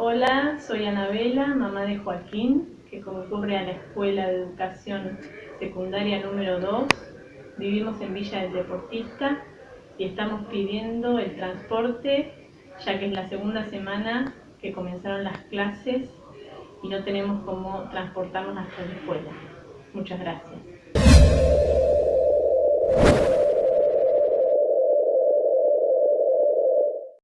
Hola, soy Anabela, mamá de Joaquín, que concurre a la Escuela de Educación Secundaria número 2. Vivimos en Villa del Deportista y estamos pidiendo el transporte, ya que es la segunda semana que comenzaron las clases y no tenemos cómo transportarnos hasta la escuela. Muchas gracias.